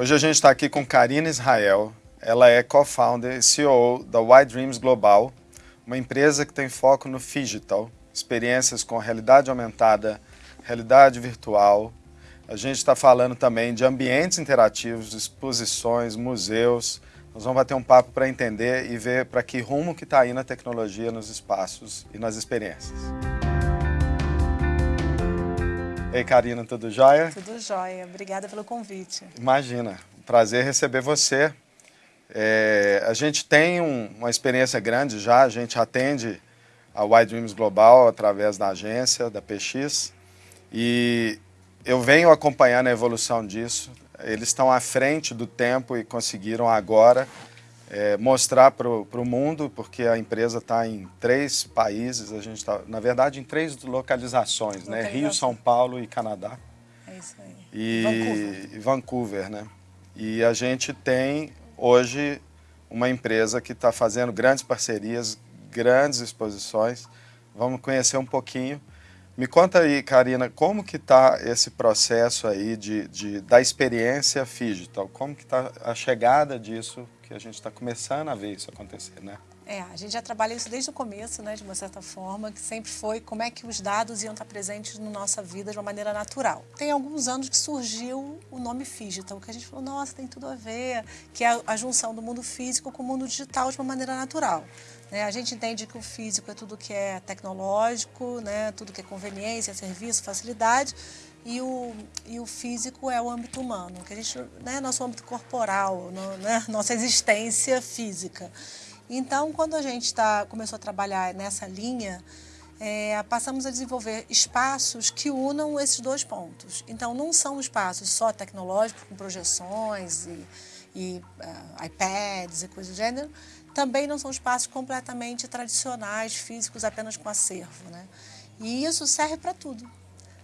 Hoje a gente está aqui com Karina Israel. Ela é co-founder e CEO da Y Dreams Global, uma empresa que tem foco no digital, experiências com realidade aumentada, realidade virtual. A gente está falando também de ambientes interativos, exposições, museus. Nós vamos bater um papo para entender e ver para que rumo que está indo a tecnologia nos espaços e nas experiências. Ei, Karina, tudo jóia? Tudo jóia. Obrigada pelo convite. Imagina, prazer receber você. É, a gente tem um, uma experiência grande já, a gente atende a Y Dreams Global através da agência, da PX, e eu venho acompanhando a evolução disso. Eles estão à frente do tempo e conseguiram agora é, mostrar para o mundo, porque a empresa está em três países, a gente está, na verdade, em três localizações, né? Rio, São Paulo e Canadá. É isso aí. E Vancouver. Vancouver, né? E a gente tem hoje uma empresa que está fazendo grandes parcerias, grandes exposições. Vamos conhecer um pouquinho. Me conta aí, Karina, como que está esse processo aí de, de, da experiência digital? Como que está a chegada disso que a gente está começando a ver isso acontecer, né? É, a gente já trabalha isso desde o começo, né, de uma certa forma, que sempre foi como é que os dados iam estar presentes na nossa vida de uma maneira natural. Tem alguns anos que surgiu o nome Digital, que a gente falou, nossa, tem tudo a ver, que é a junção do mundo físico com o mundo digital de uma maneira natural. Né? A gente entende que o físico é tudo que é tecnológico, né? tudo que é conveniência, serviço, facilidade, e o, e o físico é o âmbito humano, que a gente, né, nosso âmbito corporal, né, nossa existência física. Então, quando a gente tá, começou a trabalhar nessa linha, é, passamos a desenvolver espaços que unam esses dois pontos. Então, não são espaços só tecnológicos, com projeções e, e uh, iPads e coisas do gênero, também não são espaços completamente tradicionais, físicos, apenas com acervo. Né? E isso serve para tudo.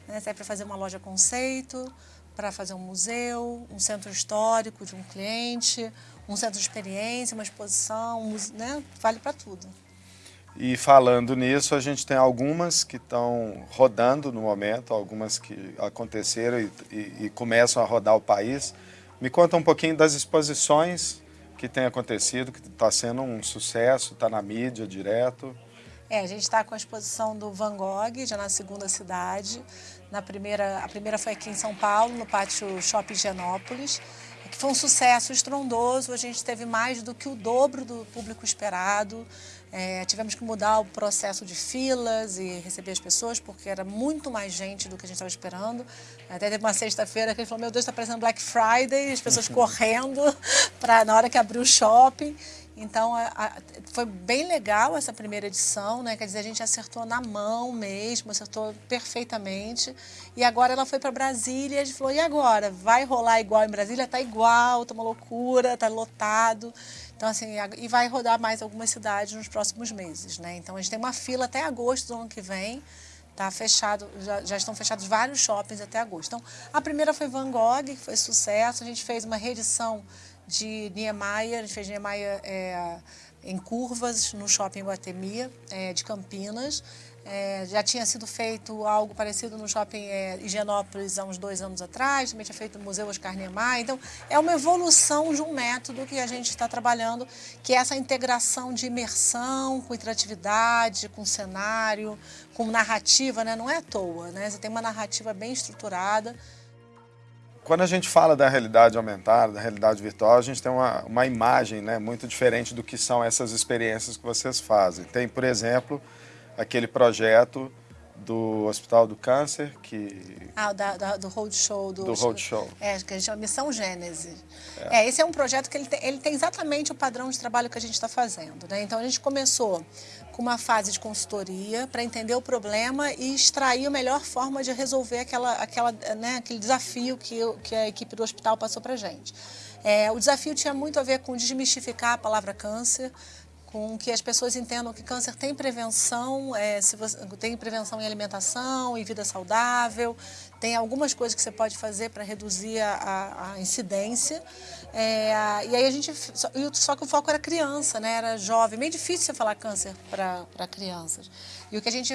Né? Serve para fazer uma loja conceito, para fazer um museu, um centro histórico de um cliente, um centro de experiência, uma exposição, né? vale para tudo. E falando nisso, a gente tem algumas que estão rodando no momento, algumas que aconteceram e, e, e, começam a rodar o país. Me conta um pouquinho das exposições que tem acontecido, que está sendo um sucesso, está na mídia direto. É, a gente está com a exposição do Van Gogh, já na segunda cidade. Na primeira, a primeira foi aqui em São Paulo, no pátio Shopping Genópolis, que foi um sucesso estrondoso. A gente teve mais do que o dobro do público esperado. É, tivemos que mudar o processo de filas e receber as pessoas, porque era muito mais gente do que a gente estava esperando. Até teve uma sexta-feira que ele falou, meu Deus, está parecendo Black Friday, as pessoas correndo para na hora que abriu o shopping. Então, a, a, foi bem legal essa primeira edição, né? Quer dizer, a gente acertou na mão mesmo, acertou perfeitamente. E agora ela foi para Brasília e a gente falou, e agora? Vai rolar igual em Brasília? Tá igual, tá uma loucura, tá lotado. Então, assim, e vai rodar mais algumas cidades nos próximos meses, né? Então, a gente tem uma fila até agosto do ano que vem. Tá fechado, já, já, estão fechados vários shoppings até agosto. Então, a primeira foi Van Gogh, que foi sucesso. A gente fez uma reedição de Niemeyer, a gente fez Niemeyer é, em curvas no shopping Guatemi, é, de Campinas. É, já tinha sido feito algo parecido no shopping é, Higienópolis há uns dois anos atrás, também tinha feito no Museu Oscar Niemeyer. Então, é uma evolução de um método que a gente está trabalhando, que é essa integração de imersão com interatividade, com cenário, com narrativa, né? não é à toa, né? você tem uma narrativa bem estruturada, quando a gente fala da realidade aumentada, da realidade virtual, a gente tem uma, uma imagem né, muito diferente do que são essas experiências que vocês fazem. Tem, por exemplo, aquele projeto do Hospital do Câncer, que... Ah, da, da, do Roadshow. Do, do Roadshow. É, que a gente chama Missão Gênese. É. é. esse é um projeto que ele tem, ele tem exatamente o padrão de trabalho que a gente está fazendo. Né? Então, a gente começou com uma fase de consultoria para entender o problema e extrair a melhor forma de resolver aquela, aquela, né, aquele desafio que, que a equipe do hospital passou para a gente. É, o desafio tinha muito a ver com desmistificar a palavra câncer, com que as pessoas entendam que câncer tem prevenção, é, se você, tem prevenção em alimentação, em vida saudável, tem algumas coisas que você pode fazer para reduzir a, a incidência. É, e aí a gente, só, só, que o foco era criança, né? era jovem, meio difícil você falar câncer para crianças. E o que, a gente,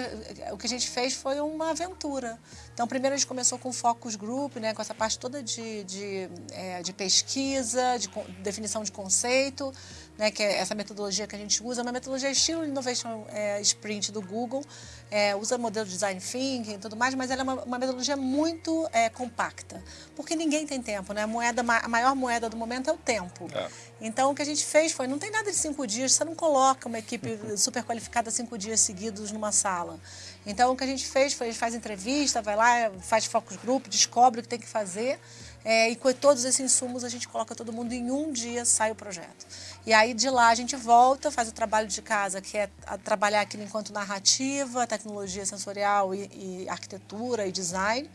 o que a gente fez foi uma aventura. Então, primeiro a gente começou com o focus group, né, com essa parte toda de, de, é, de pesquisa, de definição de conceito, né, que é essa metodologia que a gente usa, uma metodologia estilo Innovation é, Sprint do Google, é, usa modelo de Design Thinking e tudo mais, mas ela é uma, uma metodologia muito é, compacta, porque ninguém tem tempo, né? A, moeda, a maior moeda do momento é o tempo. É. Então, o que a gente fez foi, não tem nada de cinco dias, você não coloca uma equipe super qualificada cinco dias seguidos numa sala. Então, o que a gente fez foi, a gente faz entrevista, vai lá, faz focus group, descobre o que tem que fazer, é, e com todos esses insumos a gente coloca todo mundo em um dia, sai o projeto. E aí de lá a gente volta, faz o trabalho de casa, que é trabalhar aquilo enquanto narrativa, tecnologia sensorial e, e arquitetura e design,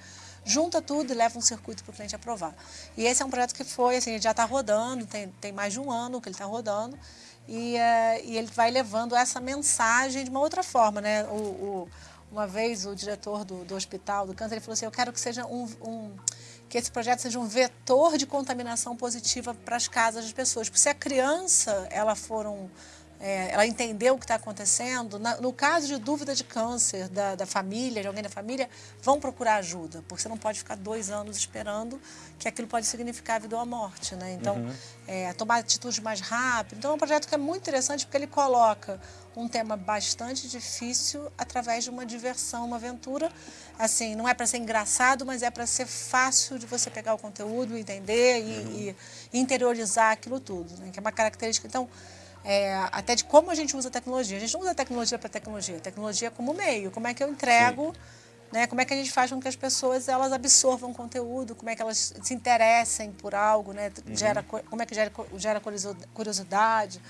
junta tudo e leva um circuito para o cliente aprovar. E esse é um projeto que foi, assim, já está rodando, tem, tem mais de um ano que ele está rodando, e, uh, e ele vai levando essa mensagem de uma outra forma, né? O, o, uma vez o diretor do, do hospital do câncer, ele falou assim, eu quero que seja um, um que esse projeto seja um vetor de contaminação positiva para as casas das pessoas. Porque se a criança ela for um, é, ela entendeu o que está acontecendo, na, no caso de dúvida de câncer da, da, família, de alguém da família, vão procurar ajuda, porque você não pode ficar dois anos esperando que aquilo pode significar a vida ou a morte. Né? Então, uhum. é, tomar atitudes mais rápido. Então, é um projeto que é muito interessante porque ele coloca um tema bastante difícil através de uma diversão, uma aventura. Assim, não é para ser engraçado, mas é para ser fácil de você pegar o conteúdo, entender e, uhum. e interiorizar aquilo tudo, né? que é uma característica. Então, é, até de como a gente usa a tecnologia. A gente não usa a tecnologia para tecnologia, a tecnologia como meio. Como é que eu entrego, né, como é que a gente faz com que as pessoas elas absorvam conteúdo, como é que elas se interessem por algo, né, uhum. gera, como é que gera, gera curiosidade.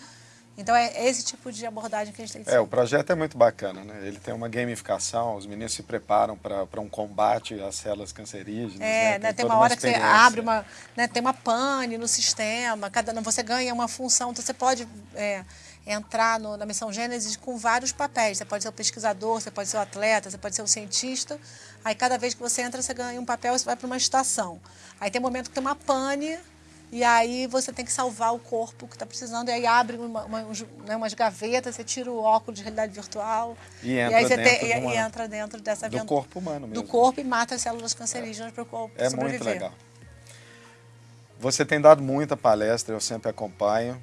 Então é esse tipo de abordagem que a gente tem que É, o projeto é muito bacana, né? Ele tem uma gamificação, os meninos se preparam para um combate às células cancerígenas. É, né? Tem, né, tem uma hora uma que você abre uma, né, tem uma pane no sistema, cada, você ganha uma função, então você pode é, entrar no, na missão Gênesis com vários papéis. Você pode ser o pesquisador, você pode ser o atleta, você pode ser o cientista. Aí cada vez que você entra, você ganha um papel e você vai para uma estação. Aí tem um momento que tem uma pane e aí você tem que salvar o corpo que está precisando. E aí abre uma, uma, né, umas gavetas, você tira o óculos de realidade virtual. E entra, e dentro, tem, e, e entra dentro dessa Do corpo humano mesmo. Do corpo e mata as células cancerígenas é. para o corpo É sobreviver. muito legal. Você tem dado muita palestra, eu sempre acompanho.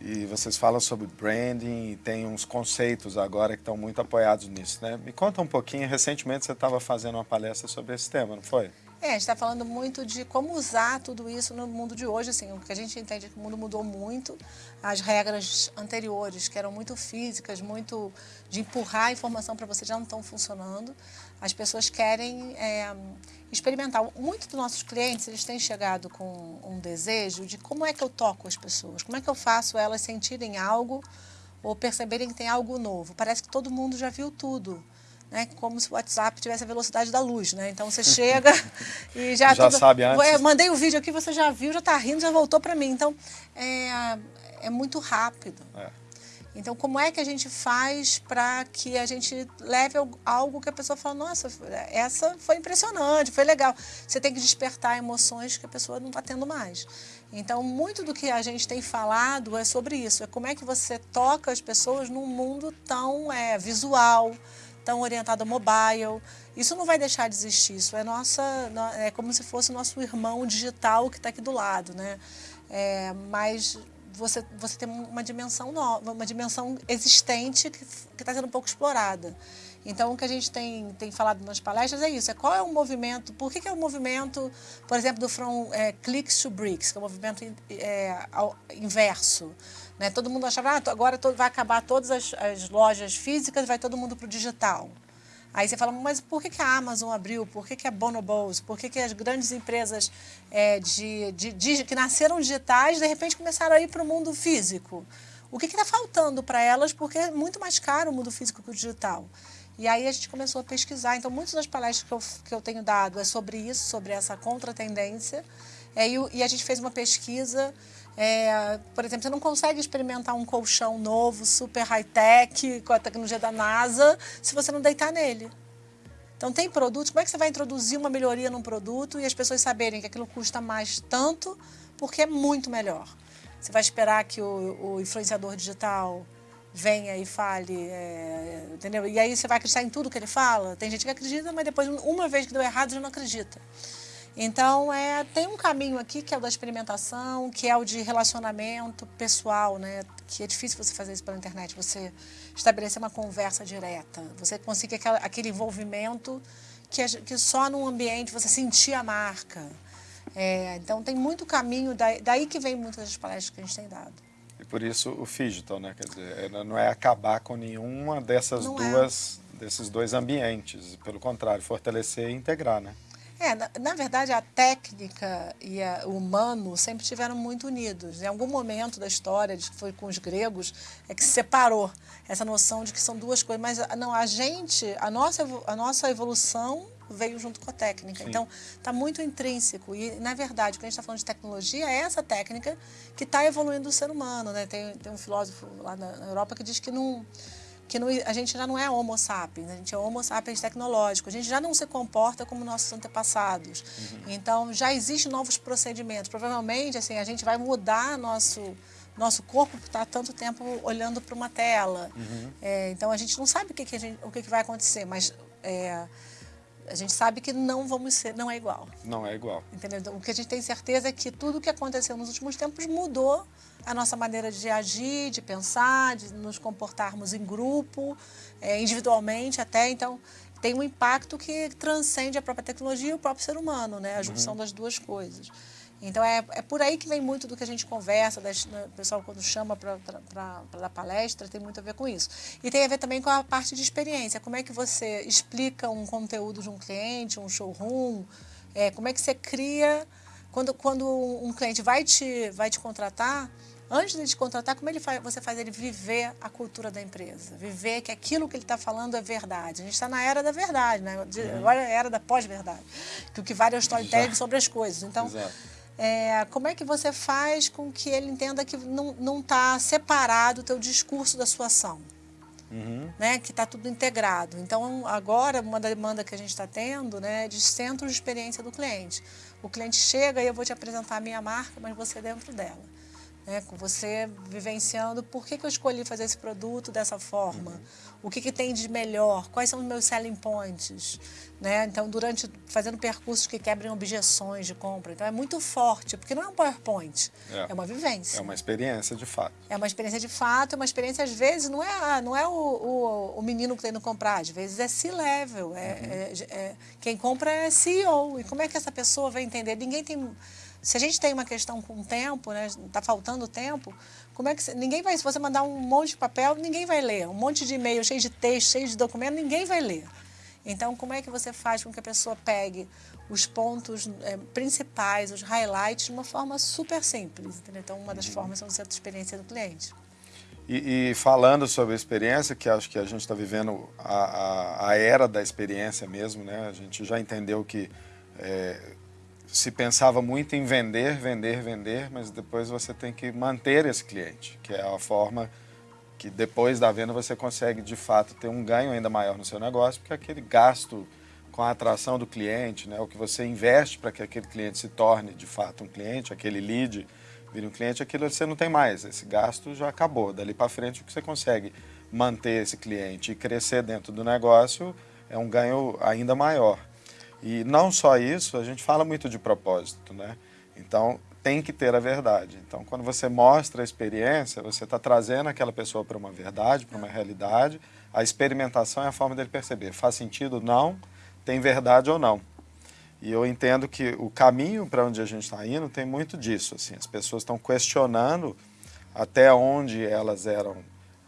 E vocês falam sobre branding e tem uns conceitos agora que estão muito apoiados nisso, né? Me conta um pouquinho, recentemente você estava fazendo uma palestra sobre esse tema, não foi? É, a gente está falando muito de como usar tudo isso no mundo de hoje. Assim, o que a gente entende é que o mundo mudou muito. As regras anteriores, que eram muito físicas, muito de empurrar a informação para você, já não estão funcionando. As pessoas querem é, experimentar. Muitos dos nossos clientes, eles têm chegado com um desejo de como é que eu toco as pessoas, como é que eu faço elas sentirem algo ou perceberem que tem algo novo. Parece que todo mundo já viu tudo né, como se o WhatsApp tivesse a velocidade da luz, né? Então você chega e já... já tudo, sabe antes. Eu mandei o vídeo aqui, você já viu, já está rindo, já voltou para mim. Então, é, é muito rápido. É. Então, como é que a gente faz para que a gente leve algo que a pessoa fala, nossa, essa foi impressionante, foi legal. Você tem que despertar emoções que a pessoa não está tendo mais. Então, muito do que a gente tem falado é sobre isso. É como é que você toca as pessoas num mundo tão é, visual, tão orientado a mobile. Isso não vai deixar de existir, isso é, nossa, é como se fosse nosso irmão digital que está aqui do lado, né? É, mas você, você tem uma dimensão nova, uma dimensão existente que está sendo um pouco explorada. Então, o que a gente tem, tem falado nas palestras é isso, é qual é o movimento, por que, que é o movimento, por exemplo, do From é, Clicks to Bricks, que é o movimento é, ao, inverso. Né? Todo mundo achava, ah, agora vai acabar todas as, as lojas físicas, vai todo mundo para o digital. Aí você fala, mas por que, que a Amazon abriu? Por que, que a Bonobos? Por que, que as grandes empresas é, de, de, de, que nasceram digitais, de repente começaram a ir para o mundo físico? O que está faltando para elas? Porque é muito mais caro o mundo físico que o digital. E aí a gente começou a pesquisar. Então, muitas das palestras que eu, que eu tenho dado é sobre isso, sobre essa contratendência. É, e, e a gente fez uma pesquisa é, por exemplo, você não consegue experimentar um colchão novo, super high-tech, com a tecnologia da NASA, se você não deitar nele. Então, tem produtos, como é que você vai introduzir uma melhoria num produto e as pessoas saberem que aquilo custa mais tanto, porque é muito melhor? Você vai esperar que o, o influenciador digital venha e fale, é, entendeu? E aí você vai acreditar em tudo que ele fala? Tem gente que acredita, mas depois, uma vez que deu errado, já não acredita. Então, é, tem um caminho aqui que é o da experimentação, que é o de relacionamento pessoal, né? Que é difícil você fazer isso pela internet, você estabelecer uma conversa direta, você conseguir aquela, aquele envolvimento que, é, que só num ambiente você sentir a marca. É, então, tem muito caminho, daí, daí que vem muitas das palestras que a gente tem dado. E por isso o Digital, né? Quer dizer, é, não é acabar com nenhuma dessas não é. duas, é. desses dois ambientes, pelo contrário, fortalecer e integrar, né? É, na, na, verdade, a técnica e a, o humano sempre estiveram muito unidos. Em algum momento da história, que foi com os gregos, é que se separou essa noção de que são duas coisas. Mas não, a gente, a nossa, a nossa evolução veio junto com a técnica. Sim. Então, está muito intrínseco. E, na verdade, quando a gente está falando de tecnologia, é essa técnica que está evoluindo o ser humano. Né? Tem, tem um filósofo lá na, na Europa que diz que não que não, a gente já não é homo sapiens, a gente é homo sapiens tecnológico, a gente já não se comporta como nossos antepassados. Uhum. Então, já existem novos procedimentos. Provavelmente, assim, a gente vai mudar nosso, nosso corpo por estar tanto tempo olhando para uma tela. Uhum. É, então, a gente não sabe o que, que, gente, o que, que vai acontecer, mas... É, a gente sabe que não vamos ser, não é igual. Não é igual. Entendeu? Então, o que a gente tem certeza é que tudo o que aconteceu nos últimos tempos mudou a nossa maneira de agir, de pensar, de nos comportarmos em grupo, é, individualmente até. Então, tem um impacto que transcende a própria tecnologia e o próprio ser humano, né? A junção uhum. das duas coisas. Então, é, é por aí que vem muito do que a gente conversa, das, né, o pessoal quando chama para dar palestra, tem muito a ver com isso. E tem a ver também com a parte de experiência, como é que você explica um conteúdo de um cliente, um showroom, é, como é que você cria, quando, quando um cliente vai te, vai te contratar, antes de te contratar, como ele faz, você faz ele viver a cultura da empresa, viver que aquilo que ele está falando é verdade. A gente está na era da verdade, né? De, uhum. agora é a era da pós-verdade, que o que vale é o storytelling sobre as coisas. Então, é, como é que você faz com que ele entenda que não está separado o teu discurso da sua ação? Uhum. Né, que está tudo integrado. Então, agora, uma demanda que a gente está tendo né, é de centro de experiência do cliente. O cliente chega e eu vou te apresentar a minha marca, mas você é dentro dela né, com você vivenciando por que, que eu escolhi fazer esse produto dessa forma, uhum. o que, que tem de melhor, quais são os meus selling points. Né? Então, durante fazendo percursos que quebrem objeções de compra. Então, é muito forte, porque não é um PowerPoint, é, é uma vivência. É uma experiência de fato. É uma experiência de fato, é uma experiência, às vezes, não é, não é o, o, o menino que tem no comprar, às vezes é C-level, é, uhum. é, é, quem compra é CEO. E como é que essa pessoa vai entender? Ninguém tem se a gente tem uma questão com tempo, né, está faltando tempo, como é que ninguém vai, se você mandar um monte de papel, ninguém vai ler, um monte de e-mail cheio de texto, cheio de documento, ninguém vai ler. Então, como é que você faz com que a pessoa pegue os pontos é, principais, os highlights, de uma forma super simples? Entendeu? Então, uma das uhum. formas são o centro de experiência do cliente. E, e, falando sobre a experiência, que acho que a gente está vivendo a, a, a, era da experiência mesmo, né? A gente já entendeu que é, se pensava muito em vender, vender, vender, mas depois você tem que manter esse cliente, que é a forma que depois da venda você consegue de fato ter um ganho ainda maior no seu negócio, porque aquele gasto com a atração do cliente, né, o que você investe para que aquele cliente se torne de fato um cliente, aquele lead vire um cliente, aquilo você não tem mais, esse gasto já acabou. Dali para frente o que você consegue manter esse cliente e crescer dentro do negócio é um ganho ainda maior. E não só isso, a gente fala muito de propósito, né? Então, tem que ter a verdade. Então, quando você mostra a experiência, você está trazendo aquela pessoa para uma verdade, para uma realidade. A experimentação é a forma dele perceber, faz sentido ou não, tem verdade ou não. E eu entendo que o caminho para onde a gente está indo tem muito disso. Assim, as pessoas estão questionando até onde elas eram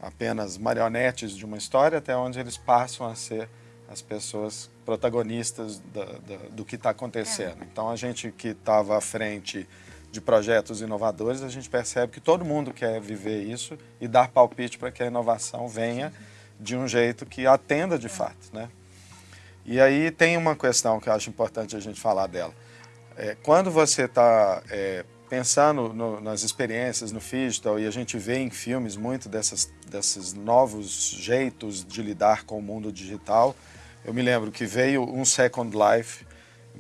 apenas marionetes de uma história, até onde eles passam a ser as pessoas protagonistas da, da, do que está acontecendo. É. Então, a gente que estava à frente de projetos inovadores, a gente percebe que todo mundo quer viver isso e dar palpite para que a inovação venha de um jeito que atenda de é. fato. Né? E aí tem uma questão que eu acho importante a gente falar dela. É, quando você está é, pensando no, nas experiências no digital, e a gente vê em filmes muito dessas, desses novos jeitos de lidar com o mundo digital, eu me lembro que veio um Second Life,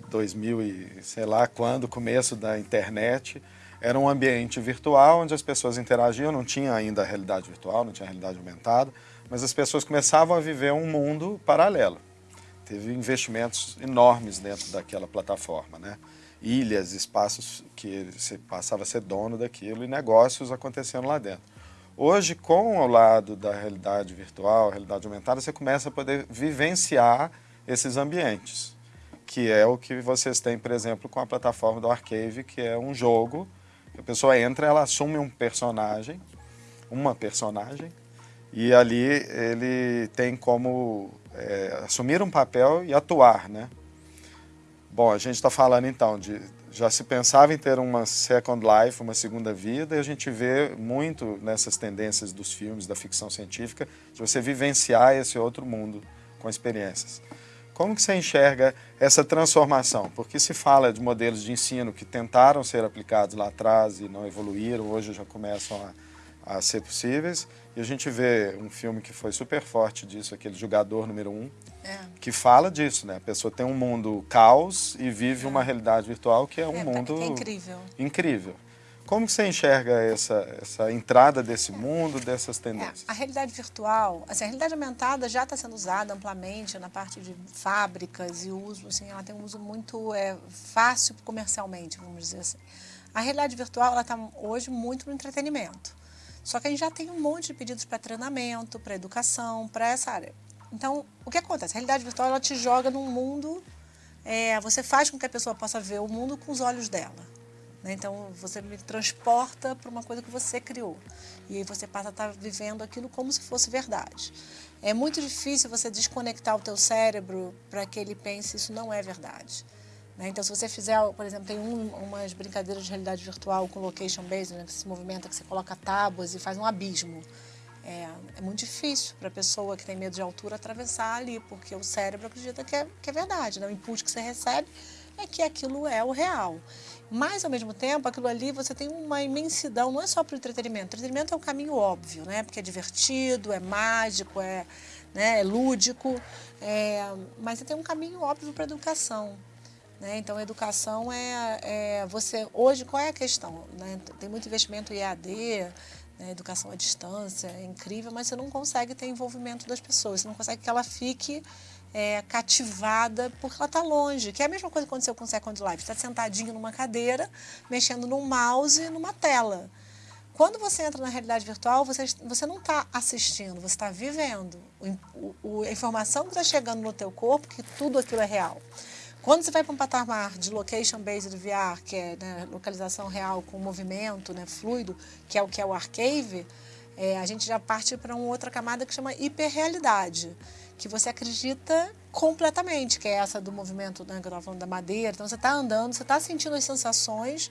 2000 e sei lá quando, começo da internet, Era um ambiente virtual onde as pessoas interagiam, não tinha ainda a realidade virtual, não tinha a realidade aumentada, mas as pessoas começavam a viver um mundo paralelo. Teve investimentos enormes dentro daquela plataforma, né? Ilhas, espaços que você passava a ser dono daquilo e negócios acontecendo lá dentro. Hoje, com o lado da realidade virtual, realidade aumentada, você começa a poder vivenciar esses ambientes, que é o que vocês têm, por exemplo, com a plataforma do Arcave, que é um jogo, a pessoa entra, ela assume um personagem, uma personagem, e ali ele tem como é, assumir um papel e atuar, né? Bom, a gente está falando então de já se pensava em ter uma second life, uma segunda vida, e a gente vê muito nessas tendências dos filmes, da ficção científica, de você vivenciar esse outro mundo com experiências. Como que você enxerga essa transformação? Porque se fala de modelos de ensino que tentaram ser aplicados lá atrás e não evoluíram, hoje já começam a, a ser possíveis, e a gente vê um filme que foi super forte disso, aquele Jogador Número 1, um, é. que fala disso, né? A pessoa tem um mundo caos e vive é. uma realidade virtual que é um é, mundo é incrível. incrível. Como você enxerga essa, essa entrada desse mundo, dessas é, tendências? a realidade virtual, assim, a realidade aumentada já está sendo usada amplamente na parte de fábricas e uso, assim, ela tem um uso muito é, fácil comercialmente, vamos dizer assim. A realidade virtual, ela está hoje muito no entretenimento. Só que a gente já tem um monte de pedidos para treinamento, para educação, para essa área. Então, o que acontece? A realidade virtual ela te joga num mundo, é, você faz com que a pessoa possa ver o mundo com os olhos dela. Né? Então, você me transporta para uma coisa que você criou. E aí você passa a estar tá vivendo aquilo como se fosse verdade. É muito difícil você desconectar o teu cérebro para que ele pense isso não é verdade. Né? Então, se você fizer, por exemplo, tem um, umas brincadeiras de realidade virtual com location based, né, que se movimenta, que você coloca tábuas e faz um abismo. É, é muito difícil para a pessoa que tem medo de altura atravessar ali, porque o cérebro acredita que é, que é verdade, né? o input que você recebe é que aquilo é o real. Mas, ao mesmo tempo, aquilo ali você tem uma imensidão, não é só para o entretenimento. O entretenimento é um caminho óbvio, né? porque é divertido, é mágico, é, né? é lúdico, é... mas você tem um caminho óbvio para a educação. Né? Então, educação é, é, você... Hoje, qual é a questão? Né? Tem muito investimento EAD, né? educação à distância, é incrível, mas você não consegue ter envolvimento das pessoas, você não consegue que ela fique é, cativada porque ela está longe, que é a mesma coisa que aconteceu com o Second Life. Está sentadinho numa cadeira, mexendo num mouse e numa tela. Quando você entra na realidade virtual, você, você não está assistindo, você está vivendo. O, o, a informação que está chegando no teu corpo, que tudo aquilo é real. Quando você vai para um patamar de location-based VR, que é né, localização real com movimento né, fluido, que é o que é o Arcave, é, a gente já parte para uma outra camada que chama hiperrealidade, que você acredita completamente, que é essa do movimento né, que eu estava falando da madeira. Então você está andando, você está sentindo as sensações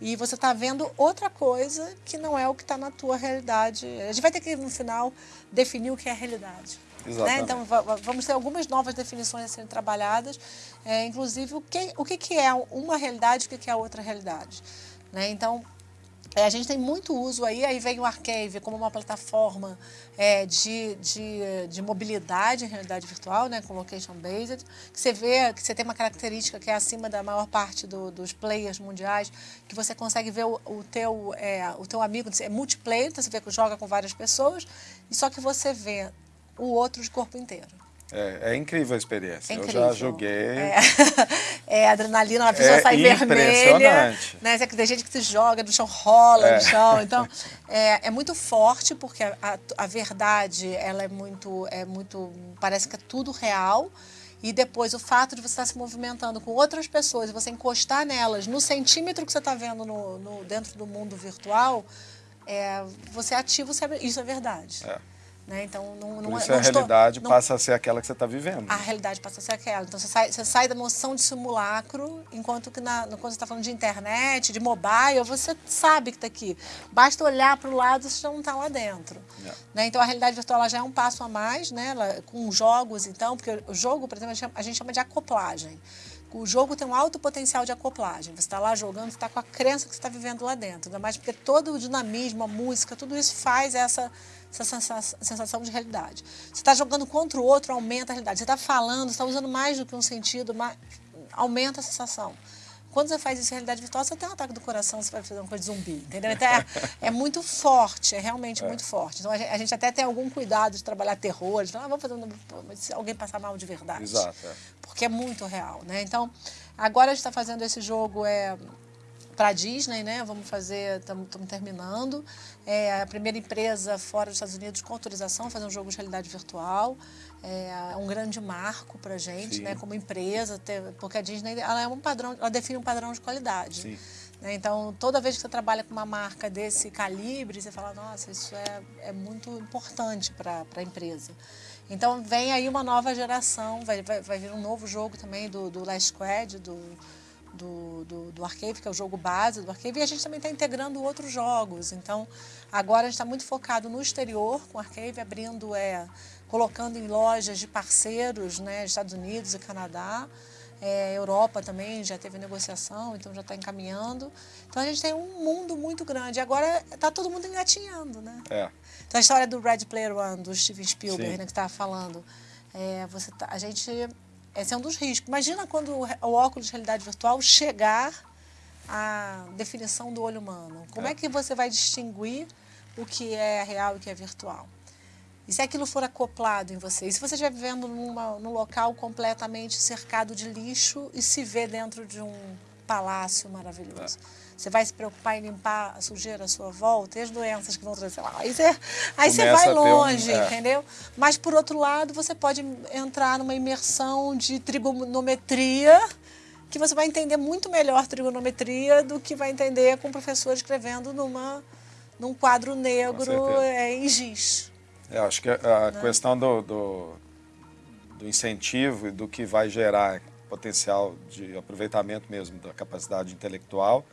e você está vendo outra coisa que não é o que está na tua realidade. A gente vai ter que, no final, definir o que é realidade. Né? Então, vamos ter algumas novas definições a serem trabalhadas, é, inclusive o que, o que, que é uma realidade e o que, que é outra realidade. Né? Então, é, a gente tem muito uso aí, aí vem o Arcave como uma plataforma é, de, de, de, mobilidade em realidade virtual, né, com location based, que você vê que você tem uma característica que é acima da maior parte do, dos players mundiais, que você consegue ver o, o teu, é, o teu amigo, é multiplayer, então você vê que joga com várias pessoas, e só que você vê o outro de corpo inteiro. É, é incrível a experiência. É incrível. Eu já joguei. É, é adrenalina, a pessoa é sai vermelha. Né? Tem gente que se joga no chão, rola é. no chão. Então, é, é muito forte, porque a, a, a, verdade, ela é muito, é muito. Parece que é tudo real. E depois o fato de você estar se movimentando com outras pessoas você encostar nelas no centímetro que você está vendo no, no, dentro do mundo virtual, é, você ativa o cérebro. Isso é verdade. É. Né? Então, não, não, Por isso não a estou, realidade não, passa a ser aquela que você está vivendo. A realidade passa a ser aquela. Então, você sai, você sai da noção de simulacro, enquanto que na, quando você está falando de internet, de mobile, você sabe que está aqui. Basta olhar para o lado, você já não está lá dentro. Yeah. Né? Então, a realidade virtual já é um passo a mais, né? Ela, com jogos, então, porque o jogo, por exemplo, a gente chama, a gente chama de acoplagem. O jogo tem um alto potencial de acoplagem. Você está lá jogando, você está com a crença que você está vivendo lá dentro. Ainda mais porque todo o dinamismo, a música, tudo isso faz essa essa sensação de realidade. Você está jogando contra o outro, aumenta a realidade. Você está falando, está usando mais do que um sentido, aumenta a sensação. Quando você faz isso em realidade virtual, você tem um ataque do coração, você vai fazer uma coisa de zumbi, entendeu? Então é, é muito forte, é realmente é. muito forte. Então a gente, a gente, até tem algum cuidado de trabalhar terror, de falar, ah, vamos fazer um... se alguém passar mal de verdade. Exato. É. Porque é muito real, né? Então, agora a gente está fazendo esse jogo é, para a Disney, né? Vamos fazer, estamos terminando. É a primeira empresa fora dos Estados Unidos com autorização fazer um jogo de realidade virtual. É um grande marco para a gente, né? Como empresa, ter, porque a Disney ela é um padrão, ela define um padrão de qualidade. Sim. Né? Então, toda vez que você trabalha com uma marca desse calibre, você fala, nossa, isso é, é muito importante para a empresa. Então, vem aí uma nova geração, vai, vai, vai vir um novo jogo também do, do Last Squad, do, do, do, do Arcade, que é o jogo base do Arcade, e a gente também está integrando outros jogos. Então, agora a gente está muito focado no exterior com o Arcade, abrindo, é, colocando em lojas de parceiros, né, Estados Unidos e Canadá, é, Europa também já teve negociação, então já está encaminhando. Então a gente tem um mundo muito grande. Agora está todo mundo engatinhando, né? É. Então a história do Red Player One, do Steven Spielberg, né, que estava falando, é, você tá, a gente esse é um dos riscos. Imagina quando o óculos de realidade virtual chegar à definição do olho humano. Como é, é que você vai distinguir o que é real e o que é virtual? E se aquilo for acoplado em você? E se você estiver vivendo numa, num local completamente cercado de lixo e se vê dentro de um palácio maravilhoso? É. Você vai se preocupar em limpar a sujeira à sua volta e as doenças que vão trazer lá. Aí você, aí você vai longe, um, é. entendeu? Mas, por outro lado, você pode entrar numa imersão de trigonometria que você vai entender muito melhor trigonometria do que vai entender com o professor escrevendo numa, num quadro negro é, em giz. Eu acho que a né? questão do, do, do incentivo e do que vai gerar potencial de aproveitamento mesmo da capacidade intelectual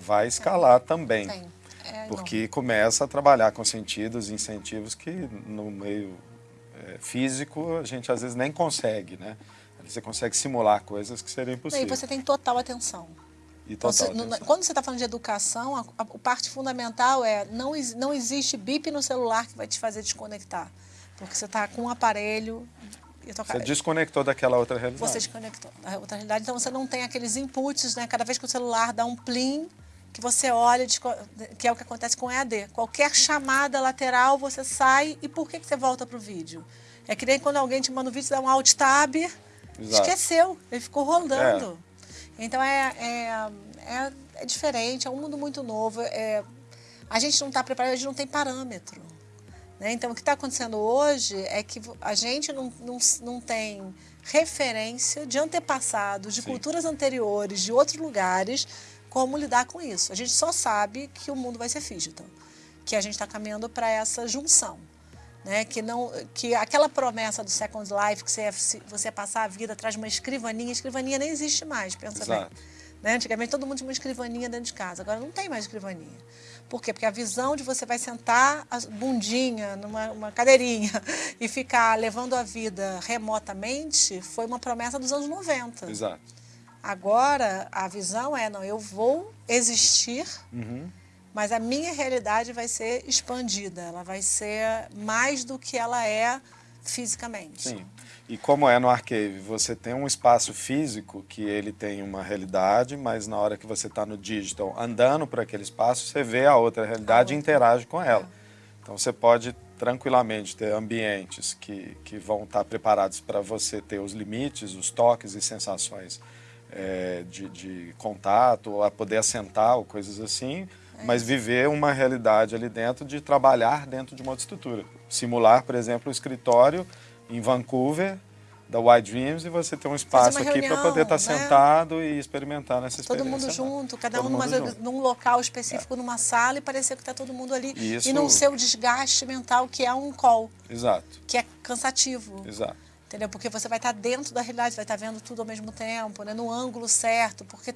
vai escalar também. Sim. É, porque começa a trabalhar com sentidos e incentivos que no meio é, físico a gente às vezes nem consegue, né? Você consegue simular coisas que seriam impossíveis. E você tem total atenção. E total você, atenção. quando você está falando de educação, a, a, a, parte fundamental é não, não existe bip no celular que vai te fazer desconectar. Porque você está com um aparelho você desconectou daquela outra realidade. Você desconectou da outra realidade, então você não tem aqueles inputs, né? Cada vez que o celular dá um plim, que você olha, que é o que acontece com EAD. Qualquer chamada lateral, você sai e por que, que você volta para o vídeo? É que nem quando alguém te manda um vídeo, você dá um alt tab, Exato. esqueceu, ele ficou rodando. É. Então é, é, é, é, diferente, é um mundo muito novo. É, a gente não está preparado, a gente não tem parâmetro. Né? Então o que está acontecendo hoje é que a gente não, não, não tem referência de antepassados, de Sim. culturas anteriores, de outros lugares, como lidar com isso. A gente só sabe que o mundo vai ser digital, que a gente está caminhando para essa junção. Né? Que, não, que aquela promessa do Second Life, que você ia, você passar a vida atrás de uma escrivaninha, escrivaninha nem existe mais, pensa Exato. bem. Né? Antigamente todo mundo tinha uma escrivaninha dentro de casa, agora não tem mais escrivaninha. Por quê? Porque a visão de você vai sentar a bundinha numa cadeirinha e ficar levando a vida remotamente foi uma promessa dos anos 90. Exato. Agora, a visão é, não, eu vou existir, uhum. mas a minha realidade vai ser expandida, ela vai ser mais do que ela é fisicamente. Sim. E como é no Arcave, você tem um espaço físico que ele tem uma realidade, mas na hora que você está no digital andando por aquele espaço, você vê a outra realidade a outra. e interage com ela. É. Então você pode tranquilamente ter ambientes que, que vão estar preparados para você ter os limites, os toques e sensações é, de, de, contato, a poder assentar, ou coisas assim, é mas viver uma realidade ali dentro de trabalhar dentro de uma outra estrutura. Simular, por exemplo, o escritório em Vancouver, da White Dreams, e você ter um espaço aqui para poder estar tá né? sentado e experimentar nessa experiência. Todo mundo junto, cada todo um numa, num local específico, é. numa sala, e parecer que está todo mundo ali. Isso... E não ser o desgaste mental que é um call. Exato. Que é cansativo. Exato entendeu? Porque você vai estar dentro da realidade, vai estar vendo tudo ao mesmo tempo, né? no ângulo certo, porque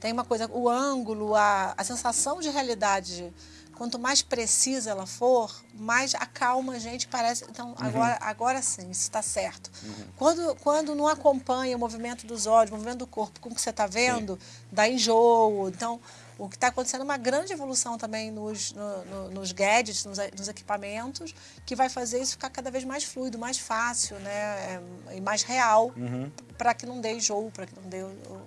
tem uma coisa, o ângulo, a, a sensação de realidade, quanto mais precisa ela for, mais acalma a gente, parece, então uhum. agora, agora sim, isso está certo. Uhum. Quando, quando não acompanha o movimento dos olhos, o movimento do corpo com o que você está vendo, sim. dá enjoo, então O que está acontecendo é uma grande evolução também nos, no, no, nos gadgets, nos, nos, equipamentos, que vai fazer isso ficar cada vez mais fluido, mais fácil né? É, e mais real, uhum. para que não dê enjoo, para que não dê o,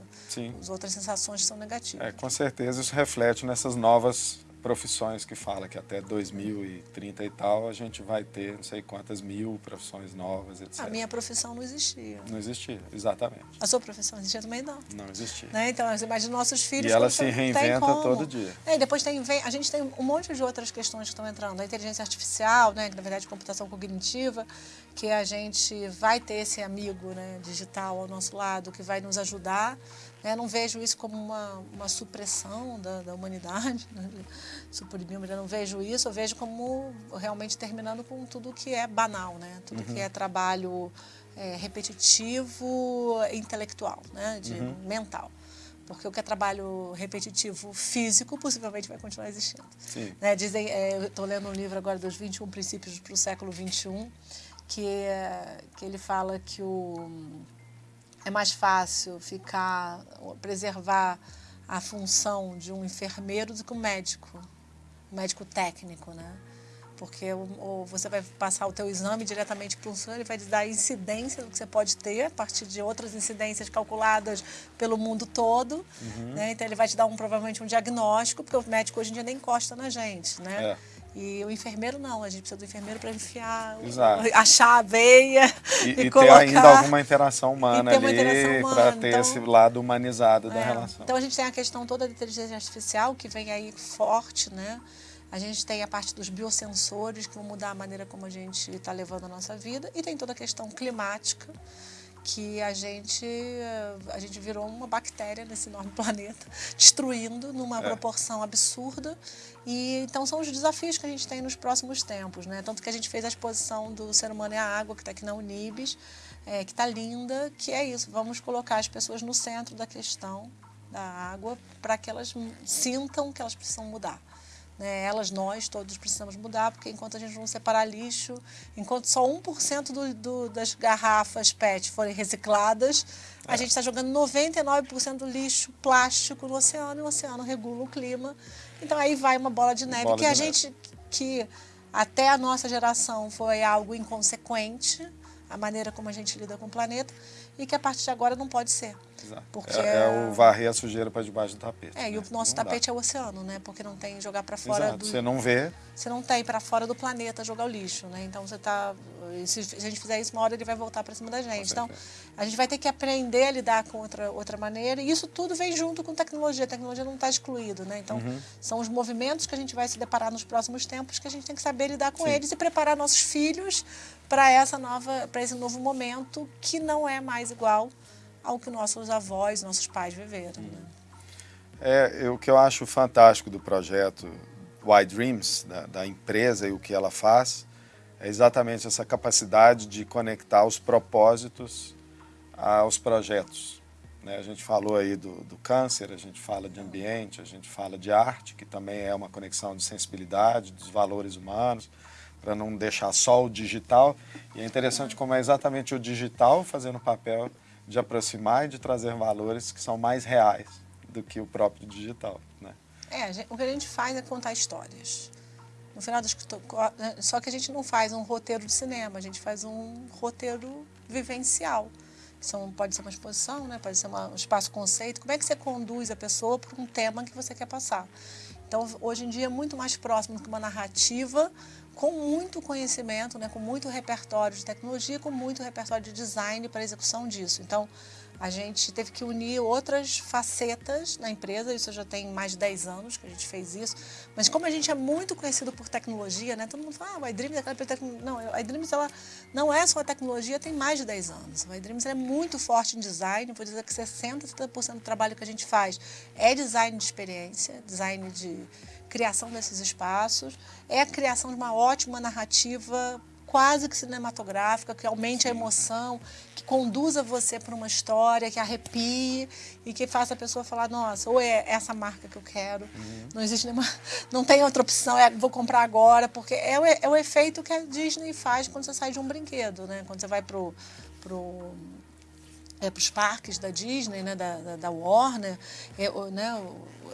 as outras sensações que são negativas. É, com certeza isso reflete nessas novas profissões que fala que até 2030 e tal a gente vai ter não sei quantas mil profissões novas, etc. A minha profissão não existia. Não existia, exatamente. A sua profissão existia também não? Não existia. Né? Então, imagina nossos filhos... E ela se reinventa todo dia. É, e depois tem, vem, a gente tem um monte de outras questões que estão entrando. A inteligência artificial, né, que na verdade é computação cognitiva, que a gente vai ter esse amigo né, digital ao nosso lado, que vai nos ajudar né? Não vejo isso como uma, uma supressão da, da humanidade, né? suprimir, mas eu não vejo isso, eu vejo como realmente terminando com tudo que é banal, né? tudo uhum. que é trabalho é, repetitivo intelectual, né? De, uhum. mental. Porque o que é trabalho repetitivo físico possivelmente vai continuar existindo. Né? Dizem, é, eu estou lendo um livro agora dos 21 princípios para o século XXI, que, é, que ele fala que o é mais fácil ficar, preservar a função de um enfermeiro do que um médico, um médico técnico, né? Porque ou você vai passar o teu exame diretamente para o senhor, ele vai te dar a incidência do que você pode ter, a partir de outras incidências calculadas pelo mundo todo. Uhum. Né? Então, ele vai te dar um, provavelmente um diagnóstico, porque o médico hoje em dia nem encosta na gente, né? É. E o enfermeiro não, a gente precisa do enfermeiro para enfiar, Exato. achar a veia e, e, e colocar, ter ainda alguma interação humana ali para ter então, esse lado humanizado é, da relação. Então a gente tem a questão toda da inteligência artificial que vem aí forte, né? A gente tem a parte dos biosensores que vão mudar a maneira como a gente está levando a nossa vida e tem toda a questão climática que a gente, a gente virou uma bactéria nesse enorme planeta, destruindo numa é. proporção absurda. E então são os desafios que a gente tem nos próximos tempos, né? Tanto que a gente fez a exposição do Ser Humano e a Água, que está aqui na Unibis, é, que está linda, que é isso, vamos colocar as pessoas no centro da questão da água para que elas sintam que elas precisam mudar. Né? Elas, nós, todos precisamos mudar, porque enquanto a gente não separar lixo, enquanto só 1% do, do, das garrafas PET forem recicladas, é. a gente está jogando 99% do lixo plástico no oceano, e o oceano regula o clima. Então aí vai uma bola de neve, bola que de a neve. gente, que até a nossa geração foi algo inconsequente, a maneira como a gente lida com o planeta, e que a partir de agora não pode ser. Exato. Porque é, é o varrer a sujeira para debaixo do tapete. É, né? e o nosso não tapete dá. é o oceano, né? Porque não tem jogar para fora Exato. do... Você não vê. Você não tem para fora do planeta jogar o lixo, né? Então você tá... Se a gente fizer isso, uma hora ele vai voltar para cima da gente. Então, a gente vai ter que aprender a lidar com outra, outra maneira. E isso tudo vem junto com tecnologia. A tecnologia não está excluída, né? Então, uhum. são os movimentos que a gente vai se deparar nos próximos tempos que a gente tem que saber lidar com Sim. eles e preparar nossos filhos para essa nova, para esse novo momento que não é mais igual ao que nossos avós, nossos pais viveram. Né? É, o que eu acho fantástico do projeto Y Dreams, da, da, empresa e o que ela faz, é exatamente essa capacidade de conectar os propósitos aos projetos. Né? A gente falou aí do, do câncer, a gente fala de ambiente, a gente fala de arte, que também é uma conexão de sensibilidade, dos valores humanos, para não deixar só o digital. E é interessante como é exatamente o digital fazendo papel de aproximar e de trazer valores que são mais reais do que o próprio digital. Né? É, o que a gente faz é contar histórias. No final das né, só que a gente não faz um roteiro de cinema, a gente faz um roteiro vivencial. São, pode ser uma exposição, né? pode ser uma, um espaço conceito. Como é que você conduz a pessoa para um tema que você quer passar? Então, hoje em dia é muito mais próximo que uma narrativa com muito conhecimento, né, com muito repertório de tecnologia, com muito repertório de design para execução disso. Então, a gente teve que unir outras facetas na empresa, isso já tem mais de 10 anos que a gente fez isso, mas como a gente é muito conhecido por tecnologia, né, todo mundo fala, ah, o iDreams é aquela tecnologia. Não, a iDreams ela não é só tecnologia, tem mais de 10 anos. O iDreams é muito forte em design, vou dizer que 60%, 70% do trabalho que a gente faz é design de experiência, design de criação desses espaços, é a criação de uma ótima narrativa quase que cinematográfica, que aumente a emoção, que conduza você para uma história, que arrepie e que faça a pessoa falar, nossa, ou é essa marca que eu quero, uhum. não existe nenhuma, não tem outra opção, é, vou comprar agora, porque é o, é o efeito que a Disney faz quando você sai de um brinquedo, né? Quando você vai pro, pro é, para os parques da Disney, né, da, da, da Warner, é, né,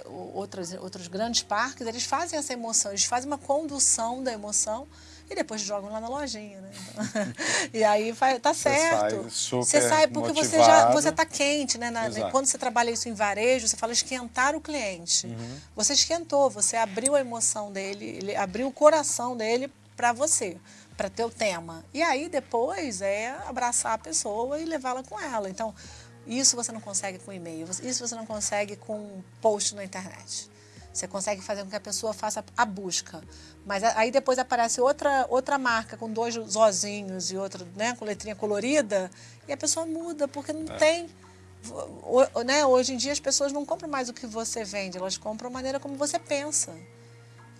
outras, outros grandes parques, eles fazem essa emoção, eles fazem uma condução da emoção e depois jogam lá na lojinha, né? Então, e aí vai, tá certo. Você sai porque motivado. você já você tá quente, né? Na, quando você trabalha isso em varejo, você fala esquentar o cliente. Uhum. Você esquentou, você abriu a emoção dele, ele abriu o coração dele para você para ter o tema. E aí depois é abraçar a pessoa e levá-la com ela. Então, isso você não consegue com e-mail, isso você não consegue com post na internet. Você consegue fazer com que a pessoa faça a busca. Mas aí depois aparece outra, outra marca com dois zozinhos e outra né, com letrinha colorida e a pessoa muda, porque não é. tem. O, né, hoje em dia as pessoas não compram mais o que você vende, elas compram a maneira como você pensa.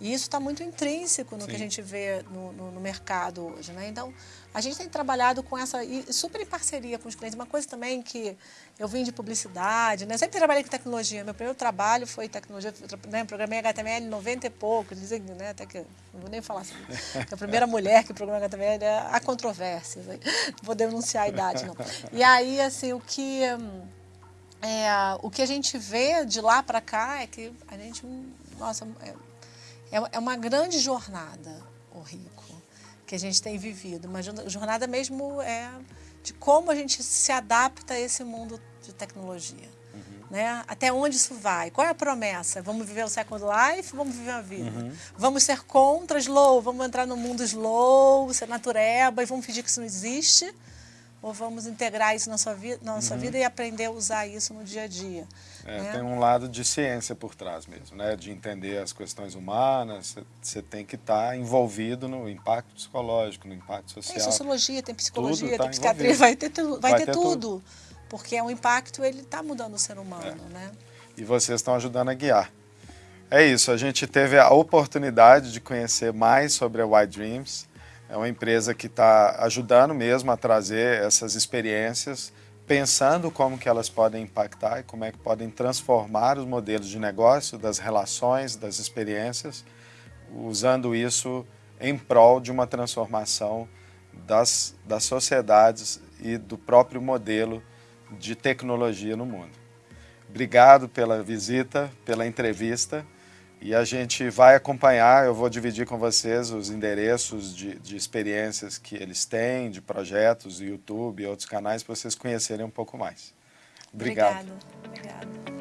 E isso está muito intrínseco no Sim. que a gente vê no, no, no, mercado hoje. Né? Então, a gente tem trabalhado com essa, super em parceria com os clientes. Uma coisa também que eu vim de publicidade, né? sempre trabalhei com tecnologia. Meu primeiro trabalho foi tecnologia, né? programei HTML 90 e pouco, dizem, né? até que, não vou nem falar assim. A primeira mulher que programou HTML, é a controvérsia, né? não vou denunciar a idade, não. E aí, assim, o que... É, o que a gente vê de lá para cá é que a gente, nossa, é, é, é uma grande jornada, o Rico, que a gente tem vivido. Uma jornada mesmo é de como a gente se adapta a esse mundo de tecnologia. Uhum. Né? Até onde isso vai? Qual é a promessa? Vamos viver o Second Life? Vamos viver a vida? Uhum. Vamos ser contra slow? Vamos entrar no mundo slow, ser natureba e vamos fingir que isso não existe? ou vamos integrar isso na, sua vi na nossa uhum. vida e aprender a usar isso no dia a dia. É, né? Tem um lado de ciência por trás mesmo, né? de entender as questões humanas, você tem que estar tá envolvido no impacto psicológico, no impacto social. Tem sociologia, tem psicologia, tudo tem tá psiquiatria, vai ter, tu, vai, vai ter, ter tudo, tudo, porque é um impacto, ele está mudando o ser humano. É. Né? E vocês estão ajudando a guiar. É isso, a gente teve a oportunidade de conhecer mais sobre a White Dreams, é uma empresa que está ajudando mesmo a trazer essas experiências, pensando como que elas podem impactar e como é que podem transformar os modelos de negócio, das relações, das experiências, usando isso em prol de uma transformação das, das sociedades e do próprio modelo de tecnologia no mundo. Obrigado pela visita, pela entrevista. E a gente vai acompanhar, eu vou dividir com vocês os endereços de, de experiências que eles têm, de projetos, YouTube e outros canais, para vocês conhecerem um pouco mais. Obrigado. Obrigado.